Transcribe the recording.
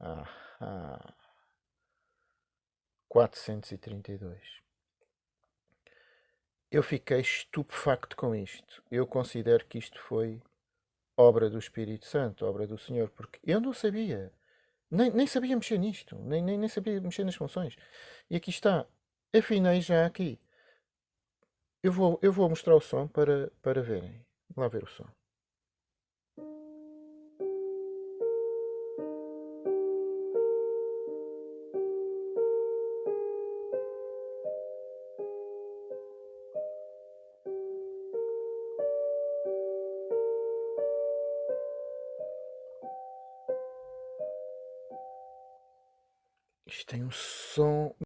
Ah, 432. Eu fiquei estupefacto com isto. Eu considero que isto foi obra do Espírito Santo, obra do Senhor, porque eu não sabia. Nem, nem sabia mexer nisto, nem, nem, nem sabia mexer nas funções. E aqui está. Afinei já aqui. Eu vou, eu vou mostrar o som para, para verem. Vamos lá ver o som. Isto tem um som